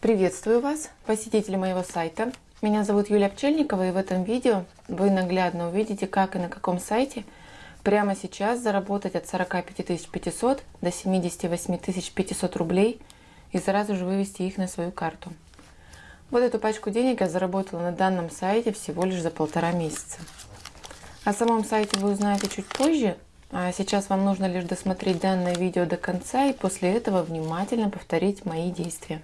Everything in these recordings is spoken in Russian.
Приветствую вас, посетители моего сайта. Меня зовут Юлия Пчельникова и в этом видео вы наглядно увидите, как и на каком сайте прямо сейчас заработать от 45 500 до 78 500 рублей и сразу же вывести их на свою карту. Вот эту пачку денег я заработала на данном сайте всего лишь за полтора месяца. О самом сайте вы узнаете чуть позже, а сейчас вам нужно лишь досмотреть данное видео до конца и после этого внимательно повторить мои действия.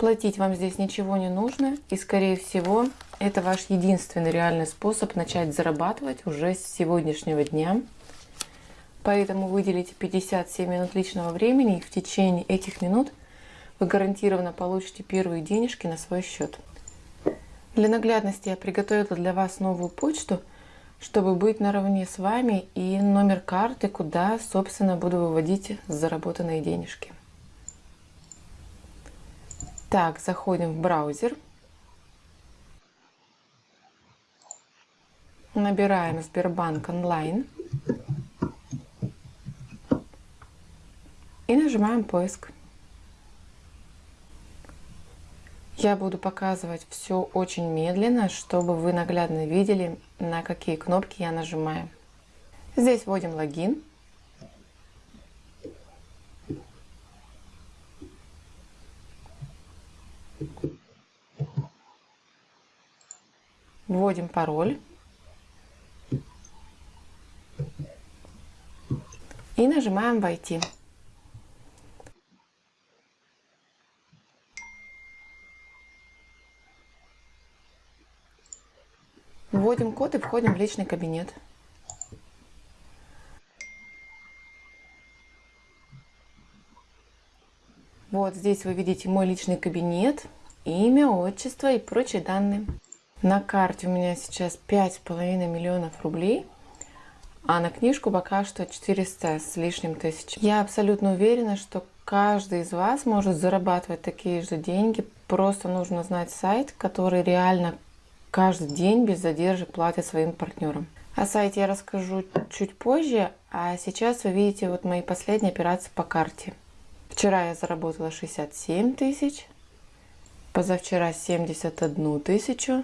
Платить вам здесь ничего не нужно. И скорее всего, это ваш единственный реальный способ начать зарабатывать уже с сегодняшнего дня. Поэтому выделите 57 минут личного времени и в течение этих минут вы гарантированно получите первые денежки на свой счет. Для наглядности я приготовила для вас новую почту, чтобы быть наравне с вами и номер карты, куда, собственно, буду выводить заработанные денежки. Так, заходим в браузер. Набираем Сбербанк онлайн. И нажимаем поиск. Я буду показывать все очень медленно, чтобы вы наглядно видели, на какие кнопки я нажимаю. Здесь вводим логин. Вводим пароль. И нажимаем «Войти». Вводим код и входим в личный кабинет. Вот здесь вы видите мой личный кабинет, имя, отчество и прочие данные. На карте у меня сейчас 5,5 миллионов рублей, а на книжку пока что 400 с лишним тысяч. Я абсолютно уверена, что каждый из вас может зарабатывать такие же деньги. Просто нужно знать сайт, который реально каждый день без задержек платит своим партнерам. О сайте я расскажу чуть позже, а сейчас вы видите вот мои последние операции по карте. Вчера я заработала 67 тысяч, позавчера 71 тысячу,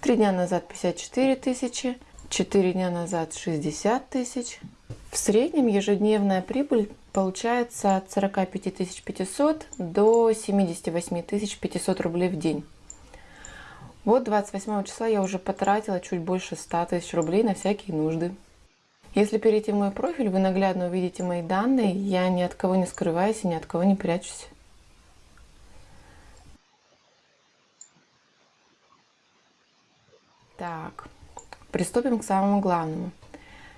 три дня назад 54 тысячи, четыре дня назад 60 тысяч. В среднем ежедневная прибыль получается от 45 500 до 78 500 рублей в день. Вот 28 числа я уже потратила чуть больше 100 тысяч рублей на всякие нужды. Если перейти в мой профиль, вы наглядно увидите мои данные. Я ни от кого не скрываюсь и ни от кого не прячусь. Так, приступим к самому главному.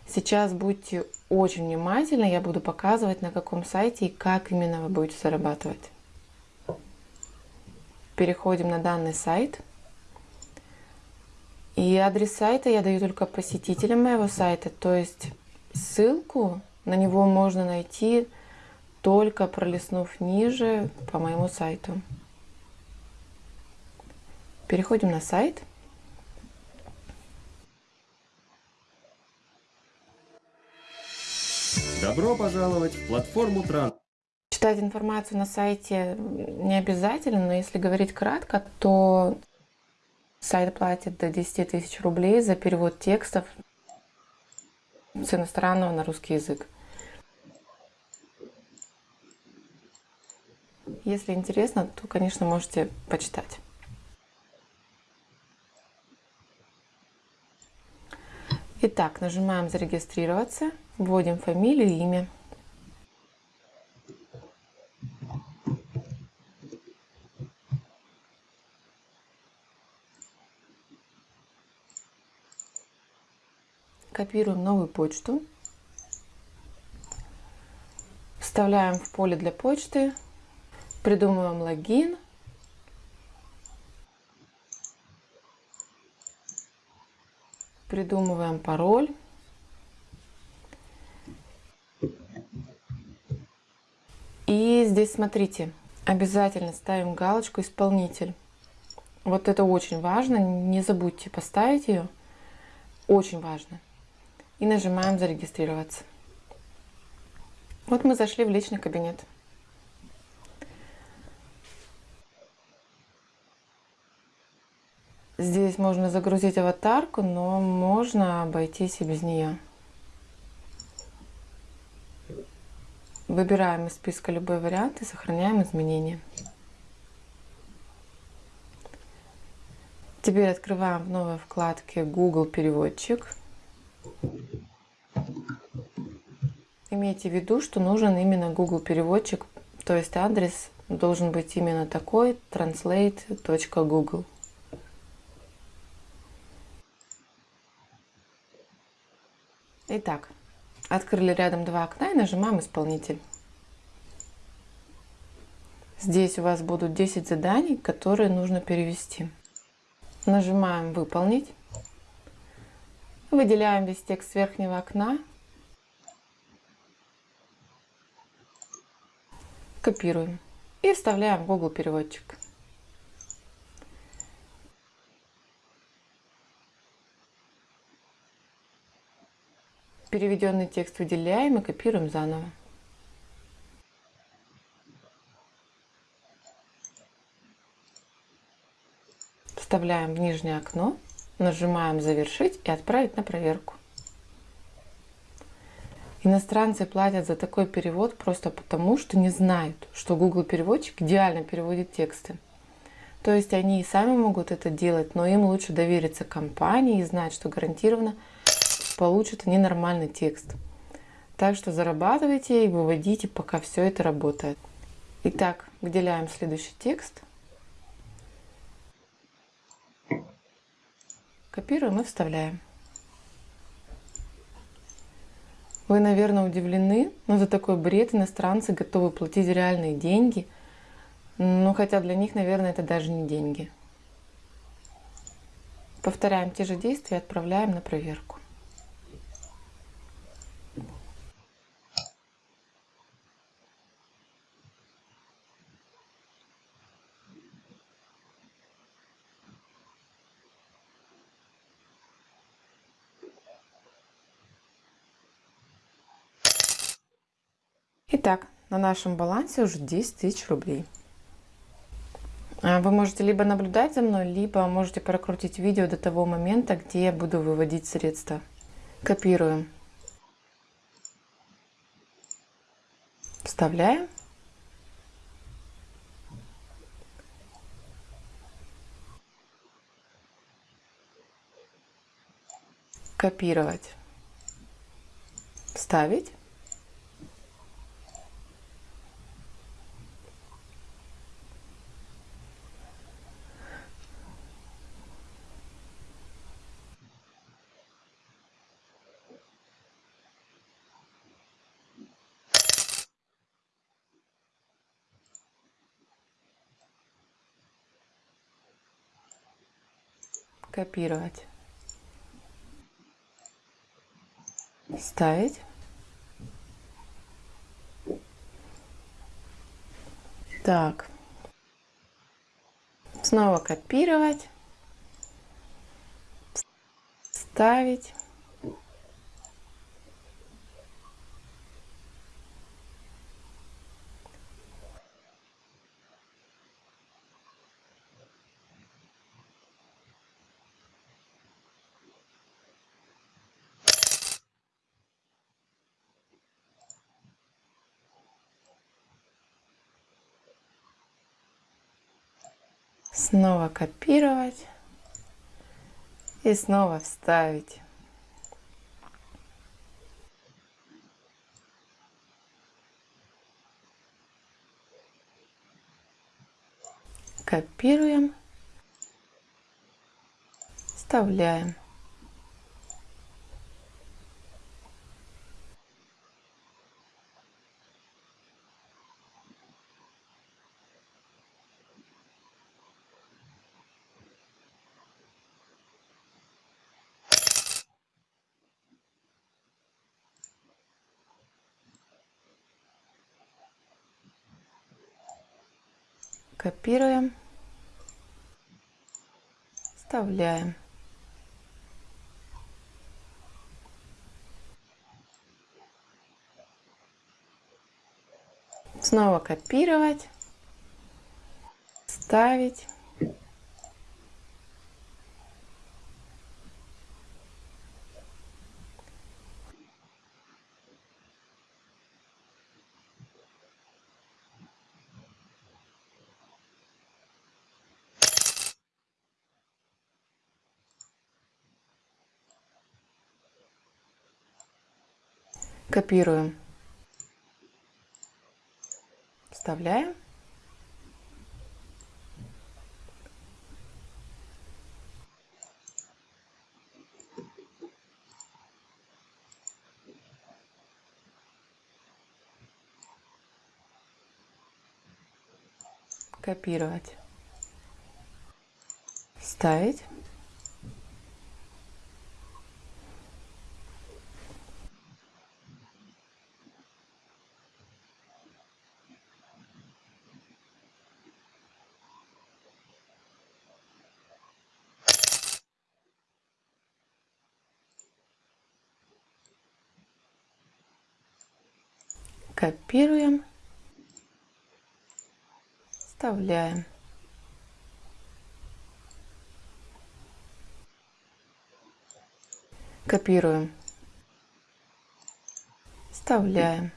Сейчас будьте очень внимательны, я буду показывать, на каком сайте и как именно вы будете зарабатывать. Переходим на данный сайт. И адрес сайта я даю только посетителям моего сайта, то есть ссылку на него можно найти только пролистнув ниже по моему сайту. Переходим на сайт. Добро пожаловать в платформу Тран. Читать информацию на сайте не обязательно, но если говорить кратко, то Сайт платит до 10 тысяч рублей за перевод текстов с иностранного на русский язык. Если интересно, то, конечно, можете почитать. Итак, нажимаем «Зарегистрироваться», вводим фамилию и имя. Копируем новую почту. Вставляем в поле для почты. Придумываем логин. Придумываем пароль. И здесь смотрите, обязательно ставим галочку «Исполнитель». Вот это очень важно, не забудьте поставить ее. Очень важно и нажимаем «Зарегистрироваться». Вот мы зашли в личный кабинет. Здесь можно загрузить аватарку, но можно обойтись и без нее. Выбираем из списка любой вариант и сохраняем изменения. Теперь открываем в новой вкладке Google переводчик. Имейте в виду, что нужен именно Google переводчик, то есть адрес должен быть именно такой translate.google. Итак, открыли рядом два окна и нажимаем «Исполнитель». Здесь у вас будут 10 заданий, которые нужно перевести. Нажимаем «Выполнить». Выделяем весь текст с верхнего окна. Копируем и вставляем в Google переводчик. Переведенный текст выделяем и копируем заново. Вставляем в нижнее окно, нажимаем «Завершить» и «Отправить на проверку». Иностранцы платят за такой перевод просто потому, что не знают, что Google переводчик идеально переводит тексты. То есть они и сами могут это делать, но им лучше довериться компании и знать, что гарантированно получат они нормальный текст. Так что зарабатывайте и выводите, пока все это работает. Итак, выделяем следующий текст. Копируем и вставляем. Вы, наверное, удивлены, но за такой бред иностранцы готовы платить реальные деньги. Ну, хотя для них, наверное, это даже не деньги. Повторяем те же действия и отправляем на проверку. Итак, на нашем балансе уже 10 тысяч рублей. А, вы можете либо наблюдать за мной, либо можете прокрутить видео до того момента, где я буду выводить средства. Копируем. Вставляем. Копировать. Вставить. Копировать, ставить. Так, снова копировать, ставить. Снова копировать и снова вставить. Копируем, вставляем. Копируем, вставляем. Снова копировать, ставить. Копируем. Вставляем. Копировать. Ставить. Копируем. Вставляем. Копируем. Вставляем.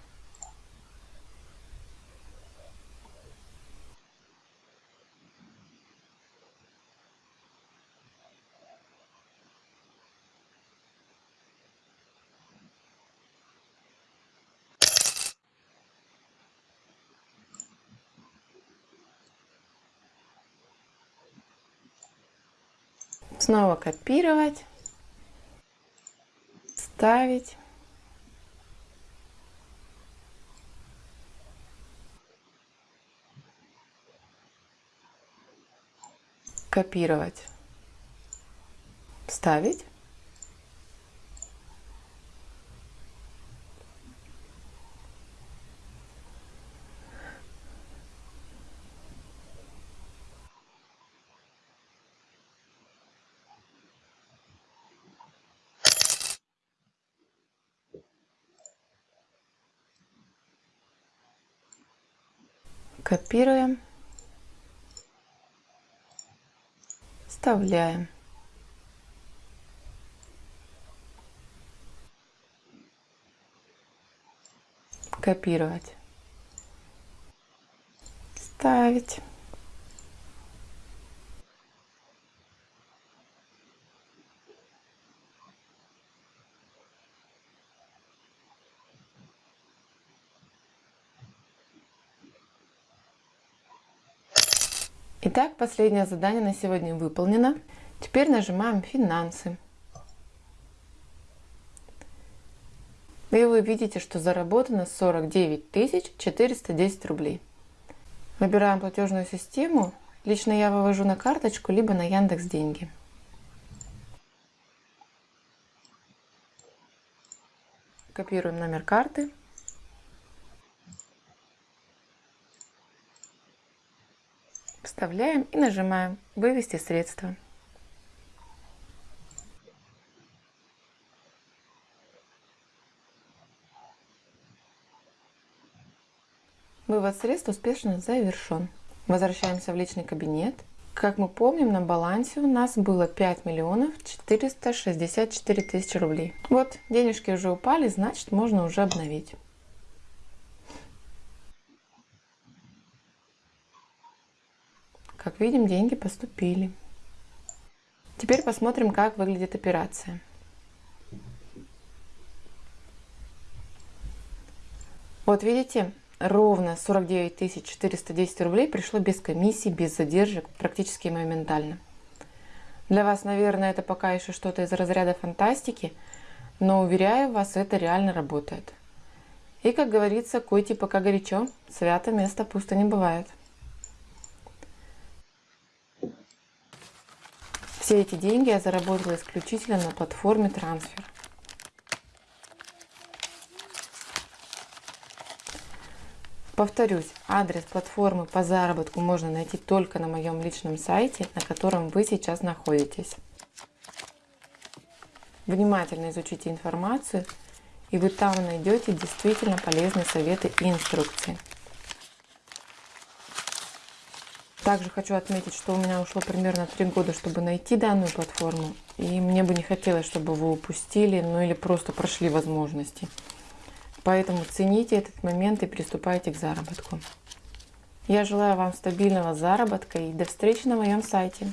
Снова копировать, ставить. Копировать, вставить. Копируем. Вставляем. Копировать. Ставить. Итак, последнее задание на сегодня выполнено. Теперь нажимаем «Финансы». И вы видите, что заработано 49 410 рублей. Выбираем платежную систему. Лично я вывожу на карточку, либо на Яндекс Деньги. Копируем номер карты. Вставляем и нажимаем «Вывести средства». Вывод средств успешно завершен. Возвращаемся в личный кабинет. Как мы помним, на балансе у нас было 5 миллионов 464 тысячи рублей. Вот, денежки уже упали, значит можно уже обновить. Как видим, деньги поступили. Теперь посмотрим, как выглядит операция. Вот видите, ровно 49 410 рублей пришло без комиссии, без задержек, практически моментально. Для вас, наверное, это пока еще что-то из разряда фантастики, но уверяю вас, это реально работает. И, как говорится, койте пока горячо, свято место пусто не бывает. Все эти деньги я заработала исключительно на платформе трансфер. Повторюсь, адрес платформы по заработку можно найти только на моем личном сайте, на котором вы сейчас находитесь. Внимательно изучите информацию, и вы там найдете действительно полезные советы и инструкции. Также хочу отметить, что у меня ушло примерно 3 года, чтобы найти данную платформу. И мне бы не хотелось, чтобы вы упустили, ну или просто прошли возможности. Поэтому цените этот момент и приступайте к заработку. Я желаю вам стабильного заработка и до встречи на моем сайте.